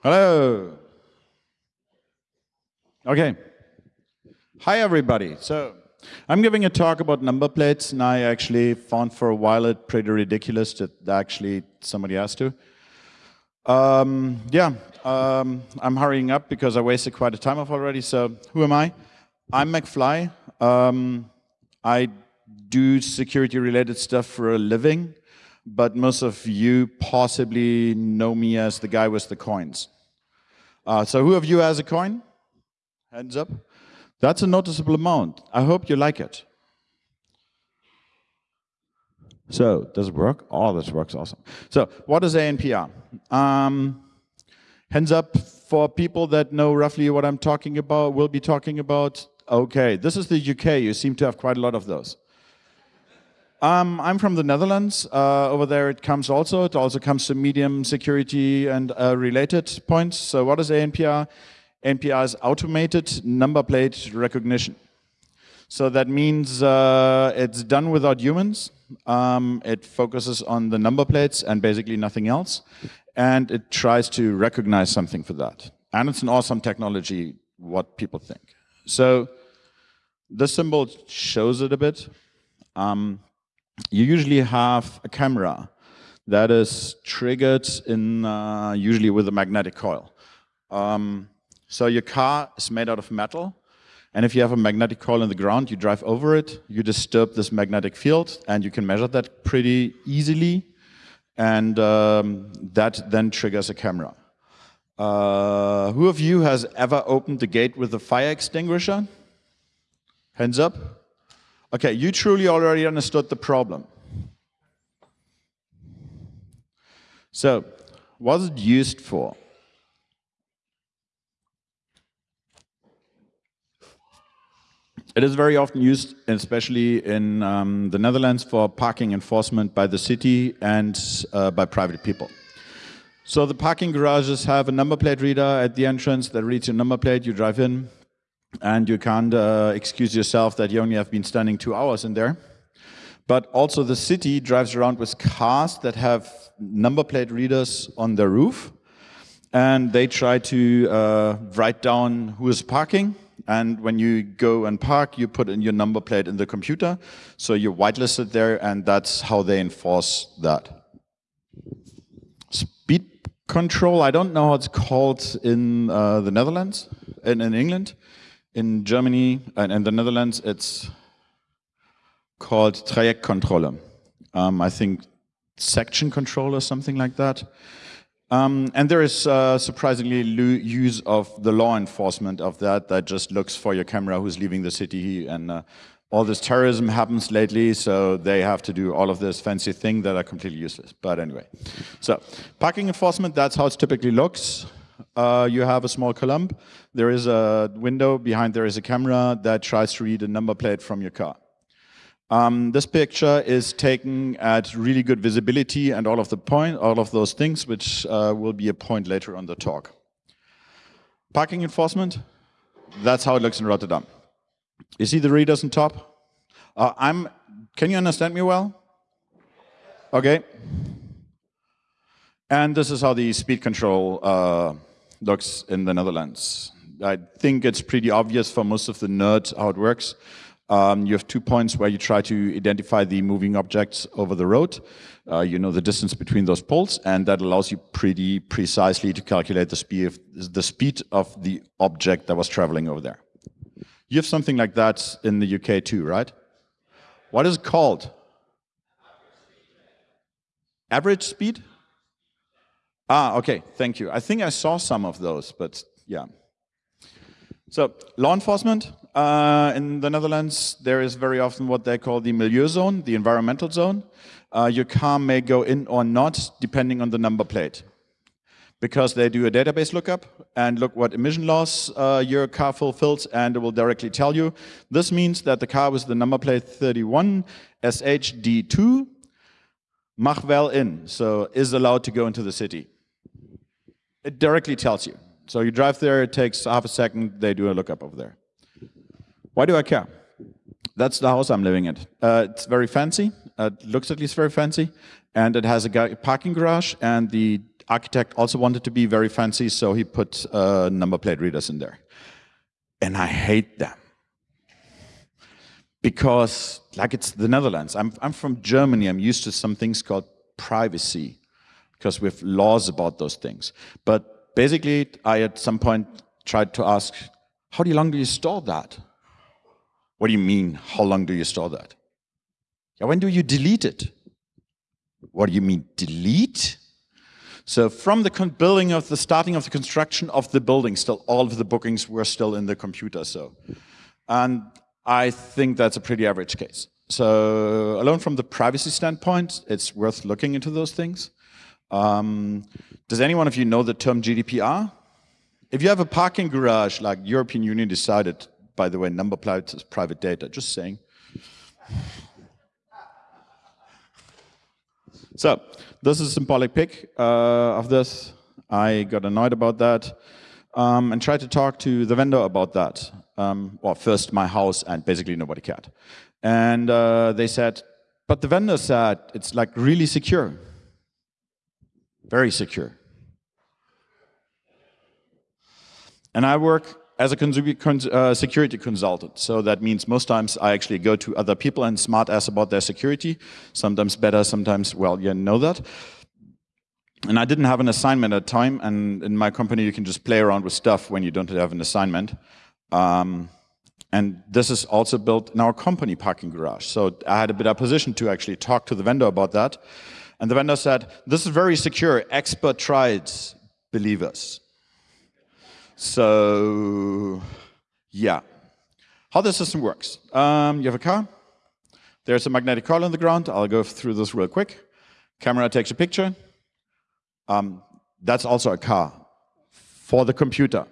Hello. Okay. Hi, everybody. So I'm giving a talk about number plates, and I actually found for a while it pretty ridiculous that actually somebody has to. Um, yeah, um, I'm hurrying up because I wasted quite a time off already. So who am I? I'm McFly. Um, I do security-related stuff for a living but most of you possibly know me as the guy with the coins. Uh, so who of you has a coin? Hands up. That's a noticeable amount. I hope you like it. So, does it work? Oh, this works awesome. So, what is ANPR? Um, hands up for people that know roughly what I'm talking about, will be talking about. Okay, this is the UK. You seem to have quite a lot of those. Um, I'm from the Netherlands. Uh, over there it comes also. It also comes to medium security and uh, related points. So what is ANPR? ANPR is automated number plate recognition. So that means uh, it's done without humans. Um, it focuses on the number plates and basically nothing else. And it tries to recognize something for that. And it's an awesome technology, what people think. So this symbol shows it a bit. Um, you usually have a camera that is triggered in uh, usually with a magnetic coil. Um, so your car is made out of metal, and if you have a magnetic coil in the ground, you drive over it, you disturb this magnetic field, and you can measure that pretty easily, and um, that then triggers a camera. Uh, who of you has ever opened the gate with a fire extinguisher? Hands up. Okay, you truly already understood the problem. So, what is it used for? It is very often used, especially in um, the Netherlands, for parking enforcement by the city and uh, by private people. So the parking garages have a number plate reader at the entrance that reads your number plate, you drive in, and you can't uh, excuse yourself that you only have been standing two hours in there. But also the city drives around with cars that have number plate readers on their roof, and they try to uh, write down who is parking, and when you go and park, you put in your number plate in the computer, so you're whitelisted there, and that's how they enforce that. Speed control, I don't know how it's called in uh, the Netherlands, in, in England in Germany and in the Netherlands, it's called Trajektkontrolle. Um, I think section control or something like that. Um, and there is uh, surprisingly use of the law enforcement of that, that just looks for your camera who's leaving the city. And uh, all this terrorism happens lately, so they have to do all of this fancy thing that are completely useless. But anyway, so parking enforcement, that's how it typically looks uh, you have a small column. There is a window, behind there is a camera that tries to read a number plate from your car. Um, this picture is taken at really good visibility and all of the point, all of those things, which uh, will be a point later on the talk. Parking enforcement, that's how it looks in Rotterdam. You see the readers on top? Uh, I'm, can you understand me well? Okay. And this is how the speed control uh, looks in the Netherlands. I think it's pretty obvious for most of the nerds how it works. Um, you have two points where you try to identify the moving objects over the road. Uh, you know the distance between those poles, and that allows you pretty precisely to calculate the speed of the speed of the object that was traveling over there. You have something like that in the UK too, right? What is it called? Average speed? Ah, okay, thank you. I think I saw some of those, but yeah. So law enforcement uh, in the Netherlands, there is very often what they call the milieu zone, the environmental zone. Uh, your car may go in or not, depending on the number plate. Because they do a database lookup and look what emission laws uh, your car fulfills and it will directly tell you. This means that the car with the number plate 31 SHD2 mag wel in, so is allowed to go into the city. It directly tells you. So you drive there, it takes half a second, they do a lookup over there. Why do I care? That's the house I'm living in. Uh, it's very fancy, uh, it looks at least very fancy, and it has a parking garage, and the architect also wanted to be very fancy, so he put uh, number plate readers in there. And I hate them. Because, like it's the Netherlands, I'm, I'm from Germany, I'm used to some things called privacy, because we have laws about those things. But basically, I at some point tried to ask, how long do you store that? What do you mean, how long do you store that? Yeah, when do you delete it? What do you mean, delete? So from the building of the starting of the construction of the building, still all of the bookings were still in the computer. So, and I think that's a pretty average case. So alone from the privacy standpoint, it's worth looking into those things. Um, does anyone of you know the term GDPR? If you have a parking garage, like European Union decided, by the way, number plates is private data, just saying. So this is a symbolic pic uh, of this. I got annoyed about that um, and tried to talk to the vendor about that. Um, well, first my house and basically nobody cared. And uh, they said, but the vendor said it's like really secure, very secure. And I work as a uh, security consultant. So that means most times I actually go to other people and smart ass about their security. Sometimes better, sometimes, well, you know that. And I didn't have an assignment at time. And in my company, you can just play around with stuff when you don't have an assignment. Um, and this is also built in our company parking garage. So I had a better position to actually talk to the vendor about that. And the vendor said, this is very secure. Expert tried, believe us. So, yeah. How the system works. Um, you have a car. There's a magnetic coil on the ground. I'll go through this real quick. Camera takes a picture. Um, that's also a car for the computer.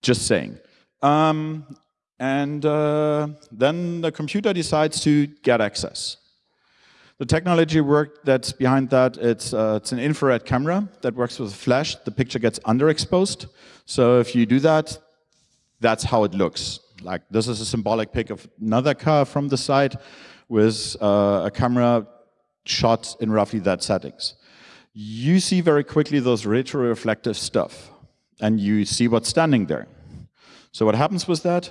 Just saying. Um, and uh, then the computer decides to get access. The technology work that's behind that, it's, uh, it's an infrared camera that works with flash. The picture gets underexposed. So if you do that, that's how it looks. Like this is a symbolic pic of another car from the side with uh, a camera shot in roughly that settings. You see very quickly those retroreflective stuff and you see what's standing there. So what happens with that?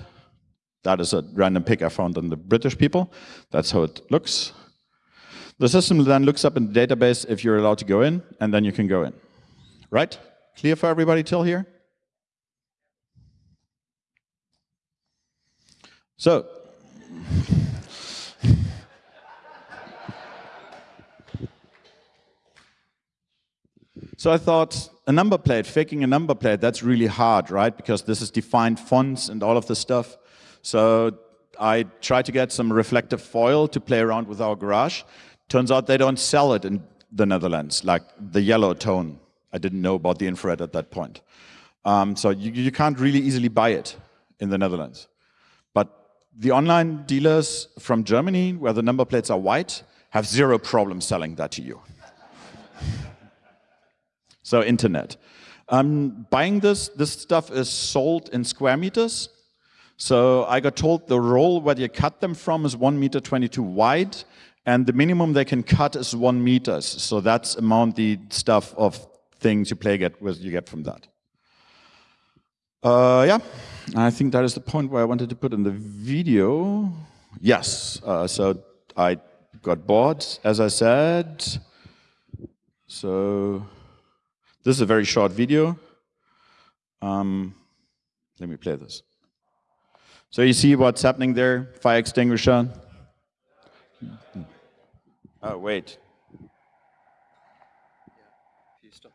That is a random pic I found on the British people. That's how it looks. The system then looks up in the database if you're allowed to go in, and then you can go in. Right? Clear for everybody till here? So, so I thought a number plate, faking a number plate, that's really hard, right? Because this is defined fonts and all of this stuff. So I tried to get some reflective foil to play around with our garage. Turns out they don't sell it in the Netherlands, like the yellow tone. I didn't know about the infrared at that point. Um, so you, you can't really easily buy it in the Netherlands. But the online dealers from Germany, where the number plates are white, have zero problem selling that to you. so internet. Um, buying this, this stuff is sold in square meters. So I got told the roll where you cut them from is 1 meter 22 wide and the minimum they can cut is one meters. So that's amount the stuff of things you play get with you get from that. Uh, yeah, I think that is the point where I wanted to put in the video. Yes, uh, so I got bored, as I said. So this is a very short video. Um, let me play this. So you see what's happening there, fire extinguisher, Oh, wait. Yeah. If you stop.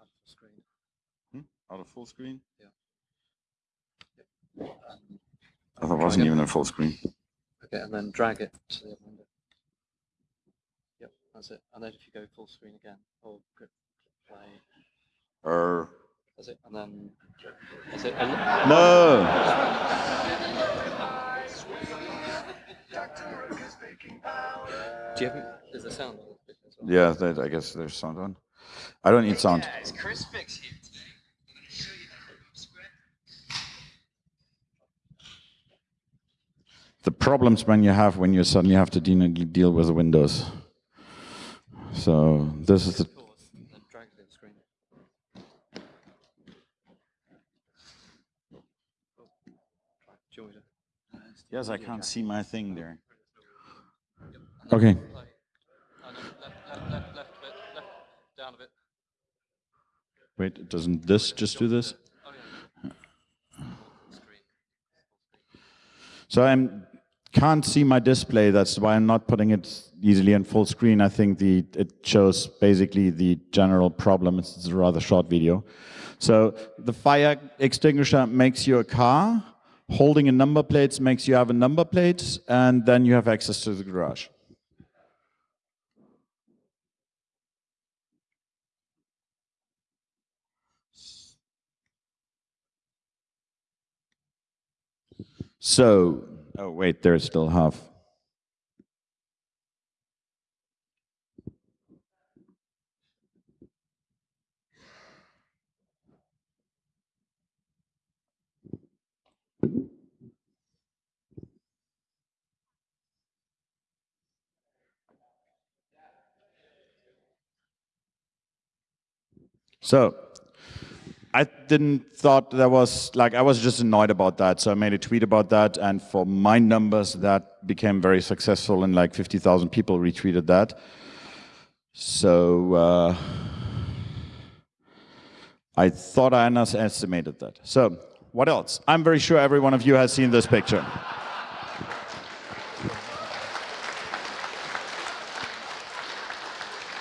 Out of full screen. Hmm? Out of full screen? Yeah. Yep. Um, oh, that wasn't even a full screen. Okay, and then drag it to the other window. Yep, that's it. And then if you go full screen again, or click play. Er. That's it, and then. That's it. no! Do you have, is the sound on? Yeah, that, I guess there's sound on. I don't need sound. Guys, Chris Fix here today. The problems when you have when you suddenly have to deal with the Windows. So this is the Pause, then drag it to the screen. Oh, try. Do you want me to? Yes, I can't see my thing there. Okay. Wait, doesn't this just do this? Oh yeah. Full screen. So I can't see my display. That's why I'm not putting it easily in full screen. I think the it shows basically the general problem. It's, it's a rather short video. So the fire extinguisher makes you a car. Holding a number plate makes you have a number plate, and then you have access to the garage. So, oh wait, there's still half. So, I didn't thought that was like I was just annoyed about that, so I made a tweet about that, and for my numbers, that became very successful, and like fifty thousand people retweeted that. So uh, I thought I underestimated that. So what else? I'm very sure every one of you has seen this picture.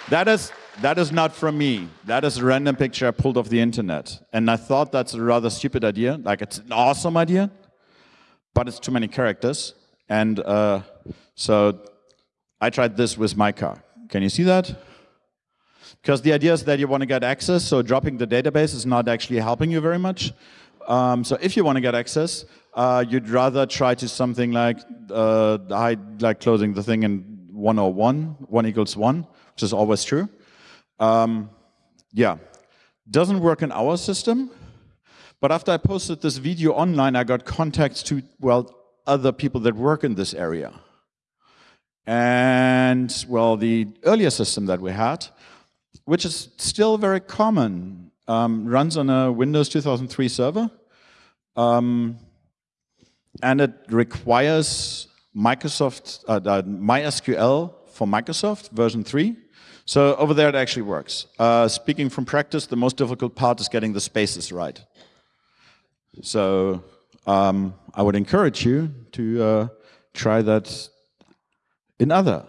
That is that is not from me. That is a random picture I pulled off the internet. And I thought that's a rather stupid idea. Like it's an awesome idea, but it's too many characters. And uh, so I tried this with my car. Can you see that? Because the idea is that you want to get access, so dropping the database is not actually helping you very much. Um, so if you want to get access, uh, you'd rather try to something like uh, like closing the thing in 101, 1 equals 1, which is always true. Um, yeah, doesn't work in our system. But after I posted this video online, I got contacts to, well, other people that work in this area. And, well, the earlier system that we had, which is still very common, um, runs on a Windows 2003 server. Um, and it requires Microsoft, uh, uh, MySQL for Microsoft version 3. So over there it actually works. Uh, speaking from practice, the most difficult part is getting the spaces right. So um, I would encourage you to uh, try that in other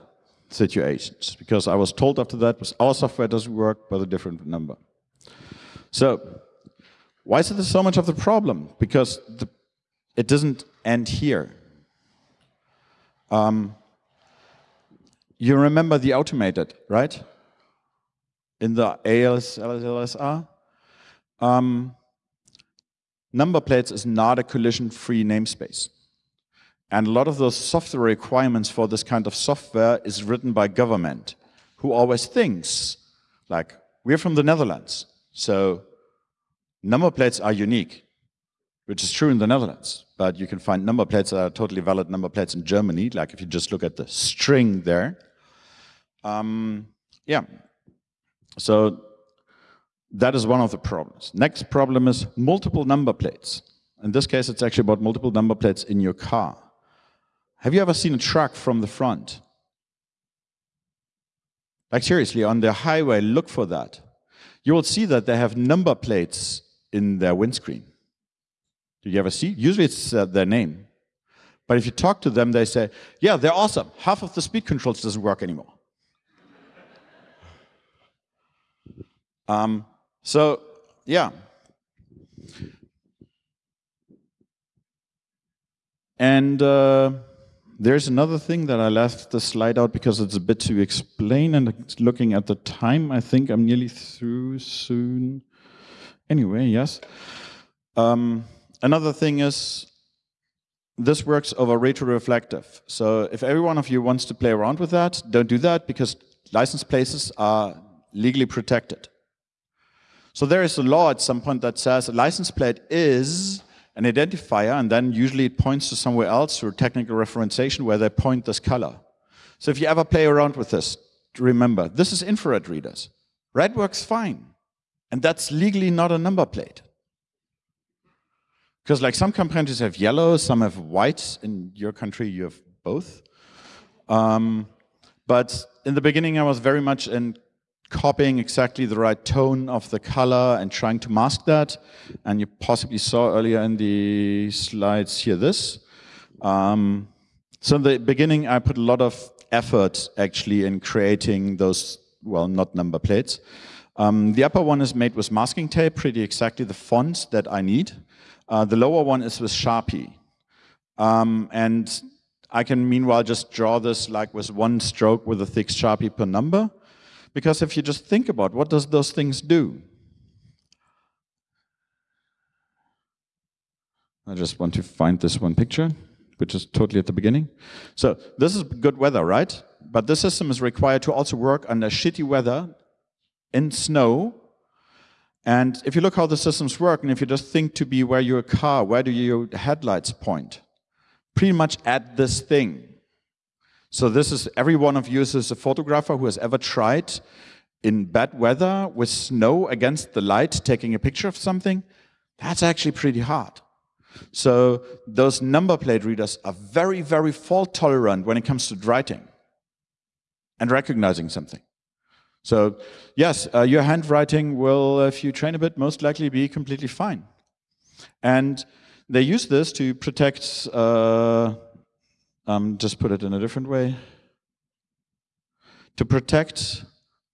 situations, because I was told after that our software doesn't work, but a different number. So why is it so much of the problem? Because the, it doesn't end here. Um, you remember the automated, right? In the ALS, LSR? Um, number plates is not a collision-free namespace. And a lot of those software requirements for this kind of software is written by government, who always thinks, like, we're from the Netherlands, so number plates are unique, which is true in the Netherlands. But you can find number plates that are totally valid number plates in Germany, like if you just look at the string there. Um, yeah, so that is one of the problems. Next problem is multiple number plates. In this case, it's actually about multiple number plates in your car. Have you ever seen a truck from the front? Like seriously, on the highway, look for that. You will see that they have number plates in their windscreen. Do you ever see? Usually it's uh, their name. But if you talk to them, they say, yeah, they're awesome. Half of the speed controls doesn't work anymore. Um, so, yeah. And uh, there's another thing that I left the slide out because it's a bit to explain and looking at the time, I think I'm nearly through soon. Anyway, yes. Um, another thing is this works over retroreflective. So if every one of you wants to play around with that, don't do that because license places are legally protected. So there is a law at some point that says a license plate is an identifier, and then usually it points to somewhere else through technical referencing where they point this color. So if you ever play around with this, remember, this is infrared readers. Red works fine. And that's legally not a number plate. Because like some countries have yellow, some have white. In your country, you have both. Um, but in the beginning, I was very much in copying exactly the right tone of the color and trying to mask that. And you possibly saw earlier in the slides here this. Um, so in the beginning, I put a lot of effort actually in creating those, well, not number plates. Um, the upper one is made with masking tape, pretty exactly the font that I need. Uh, the lower one is with Sharpie. Um, and I can meanwhile just draw this like with one stroke with a thick Sharpie per number. Because if you just think about what does those things do? I just want to find this one picture, which is totally at the beginning. So this is good weather, right? But this system is required to also work under shitty weather in snow. And if you look how the systems work, and if you just think to be where your car, where do your headlights point? Pretty much at this thing. So this is, every one of you is a photographer who has ever tried in bad weather with snow against the light, taking a picture of something. That's actually pretty hard. So those number plate readers are very, very fault tolerant when it comes to writing and recognizing something. So yes, uh, your handwriting will, if you train a bit, most likely be completely fine. And they use this to protect, uh, um, just put it in a different way, to protect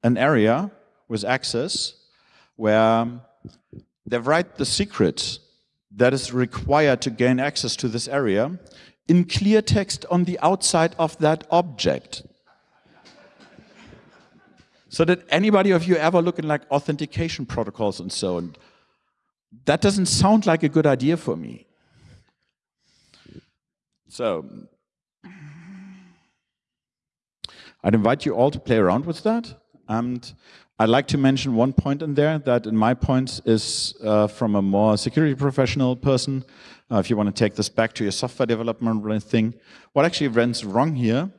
an area with access where they write the secret that is required to gain access to this area in clear text on the outside of that object. So did anybody of you ever look in like authentication protocols and so on? That doesn't sound like a good idea for me. So I'd invite you all to play around with that. And I'd like to mention one point in there that in my points is uh, from a more security professional person. Uh, if you want to take this back to your software development thing, what actually runs wrong here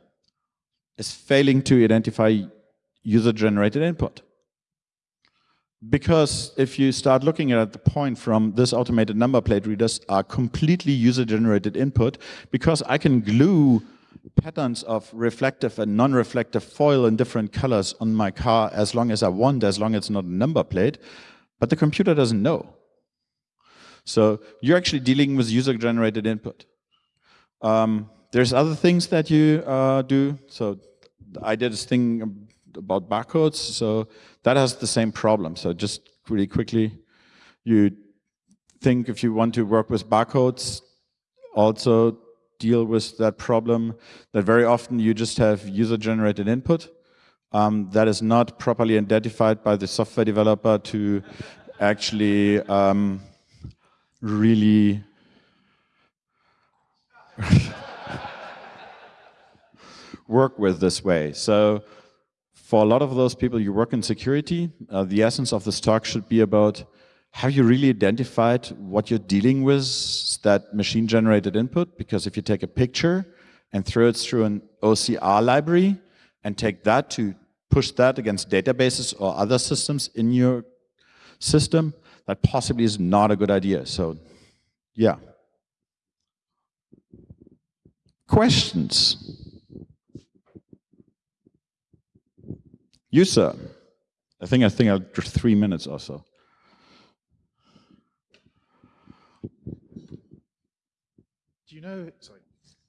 is failing to identify user-generated input. Because if you start looking at the point from this automated number plate readers are completely user-generated input, because I can glue patterns of reflective and non-reflective foil in different colors on my car as long as I want, as long as it's not a number plate, but the computer doesn't know. So you're actually dealing with user-generated input. Um, there's other things that you uh, do. So I did this thing about barcodes. So that has the same problem. So just really quickly, you think if you want to work with barcodes, also deal with that problem that very often you just have user-generated input um, that is not properly identified by the software developer to actually um, really work with this way. So for a lot of those people, you work in security. Uh, the essence of this talk should be about have you really identified what you're dealing with, that machine-generated input? Because if you take a picture and throw it through an OCR library and take that to push that against databases or other systems in your system, that possibly is not a good idea. So, yeah. Questions? You, sir. I think I think I'll three minutes or so. You know? Sorry.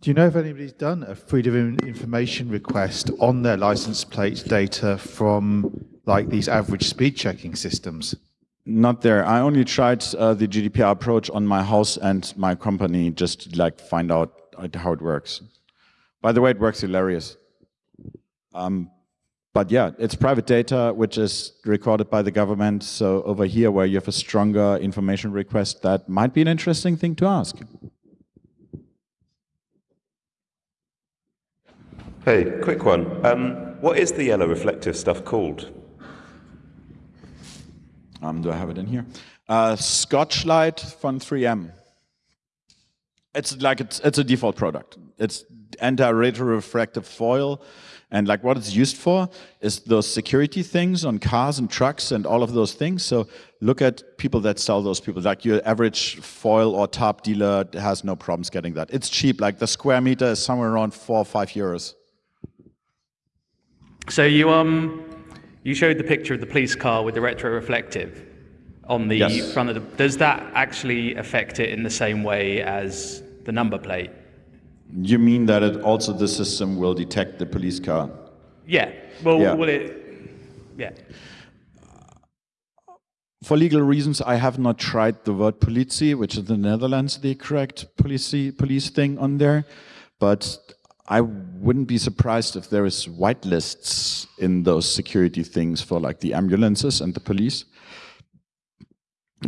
Do you know if anybody's done a freedom of information request on their license plate data from like these average speed checking systems? Not there. I only tried uh, the GDPR approach on my house and my company just to, like find out how it works. By the way, it works hilarious. Um, but yeah, it's private data which is recorded by the government. So over here where you have a stronger information request, that might be an interesting thing to ask. Hey, quick one. Um, what is the yellow reflective stuff called? Um, do I have it in here? Uh, Scotchlite from 3M. It's like it's, it's a default product. It's anti-retrorefractive foil. And like what it's used for is those security things on cars and trucks and all of those things. So look at people that sell those people. Like your average foil or top dealer has no problems getting that. It's cheap. Like the square meter is somewhere around four or five euros. So you um you showed the picture of the police car with the retroreflective on the Yes. front of the. Does that actually affect it in the same way as the number plate? You mean that it also the system will detect the police car? Yeah. Well, Yeah. will it? Yeah. For legal reasons, I have not tried the word politie, which is the Netherlands, the correct police police thing on there. But I wouldn't be surprised if there is whitelists in those security things for like the ambulances and the police.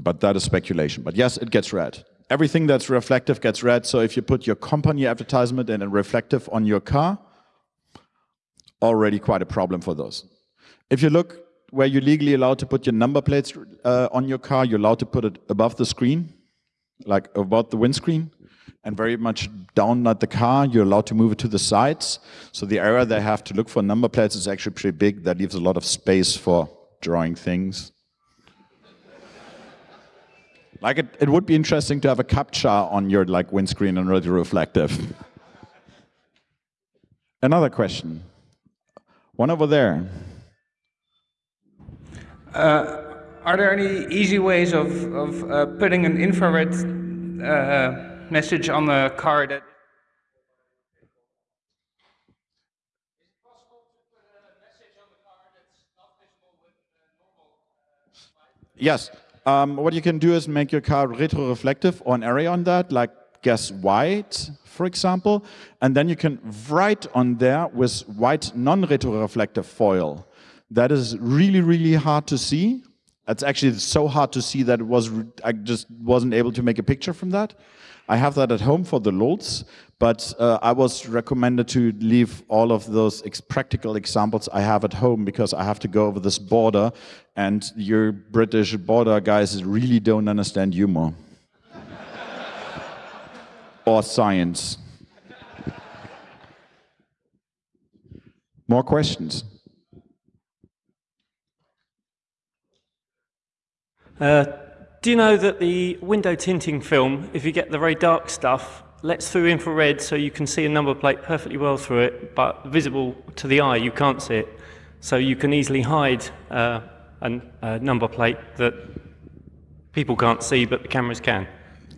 But that is speculation. But yes, it gets read. Everything that's reflective gets read. So if you put your company advertisement and a reflective on your car, already quite a problem for those. If you look where you're legally allowed to put your number plates uh, on your car, you're allowed to put it above the screen, like above the windscreen, and very much down at the car. You're allowed to move it to the sides. So the area they have to look for number plates is actually pretty big. That leaves a lot of space for drawing things. Like it, it would be interesting to have a captcha on your like windscreen and really reflective. Another question. One over there. Are there any easy ways of, of uh, putting an infrared uh, message on the card. Yes. Um, what you can do is make your car retroreflective or an area on that, like guess white, for example, and then you can write on there with white non-retroreflective foil. That is really, really hard to see. It's actually so hard to see that it was I just wasn't able to make a picture from that. I have that at home for the LOLs, but uh, I was recommended to leave all of those ex practical examples I have at home because I have to go over this border, and your British border guys really don't understand humor or science. More questions? Uh, do you know that the window tinting film, if you get the very dark stuff, lets through infrared so you can see a number plate perfectly well through it, but visible to the eye, you can't see it. So you can easily hide uh, an- a number plate that people can't see, but the cameras can.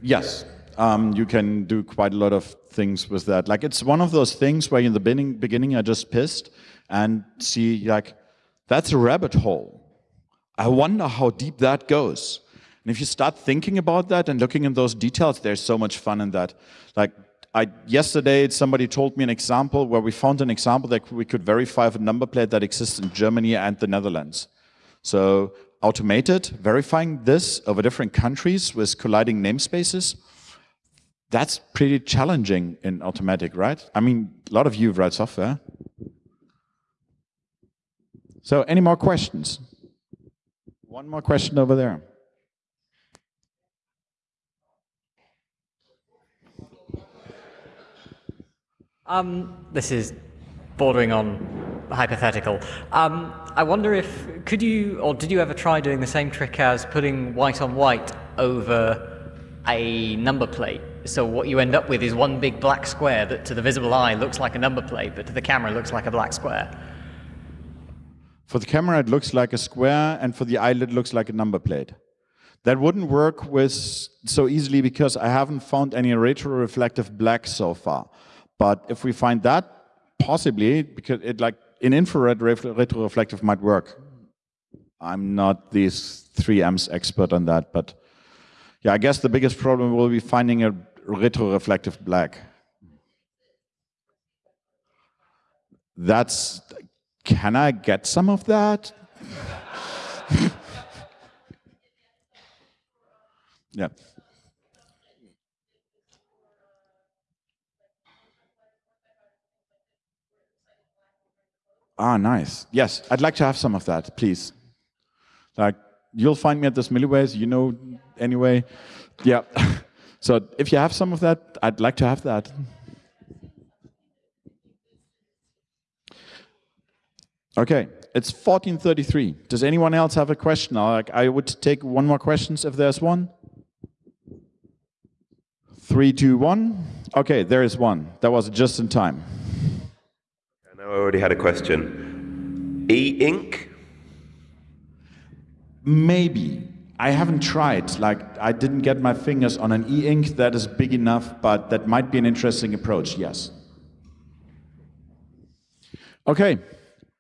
Yes, um, you can do quite a lot of things with that. Like it's one of those things where in the beginning, beginning I just pissed and see like that's a rabbit hole. I wonder how deep that goes. And if you start thinking about that and looking in those details, there's so much fun in that. Like I, yesterday, somebody told me an example where we found an example that we could verify a number plate that exists in Germany and the Netherlands. So automated, verifying this over different countries with colliding namespaces, that's pretty challenging in automatic, right? I mean, a lot of you write software. So any more questions? One more question over there. Um, this is bordering on hypothetical. Um, I wonder if could you or did you ever try doing the same trick as putting white on white over a number plate? So what you end up with is one big black square that to the visible eye looks like a number plate, but to the camera looks like a black square. For the camera, it looks like a square, and for the eyelid, it looks like a number plate. That wouldn't work with so easily because I haven't found any retroreflective black so far. But if we find that, possibly, because it like in infrared retroreflective might work. I'm not the 3Ms expert on that, but yeah, I guess the biggest problem will be finding a retroreflective black. That's can I get some of that? yeah. Ah, nice. Yes, I'd like to have some of that, please. Like, you'll find me at this Milliways, you know, anyway. Yeah. so if you have some of that, I'd like to have that. Okay, it's 1433. Does anyone else have a question? Like, I would take one more questions if there's one. Three, two, one. Okay, there is one. That was just in time. I know I already had a question. E-ink? Maybe. I haven't tried. Like, I didn't get my fingers on an e-ink that is big enough, but that might be an interesting approach, yes. Okay,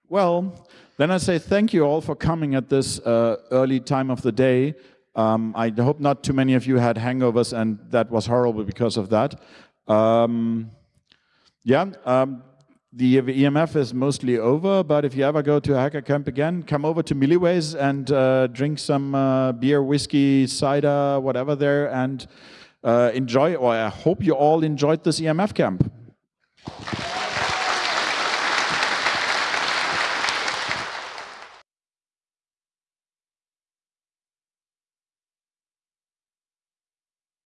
well, then I say thank you all for coming at this uh, early time of the day. Um, I hope not too many of you had hangovers and that was horrible because of that. Um, yeah, um, the EMF is mostly over, but if you ever go to a hacker camp again, come over to Milliways and uh, drink some uh, beer, whiskey, cider, whatever there, and uh, enjoy, or I hope you all enjoyed this EMF camp.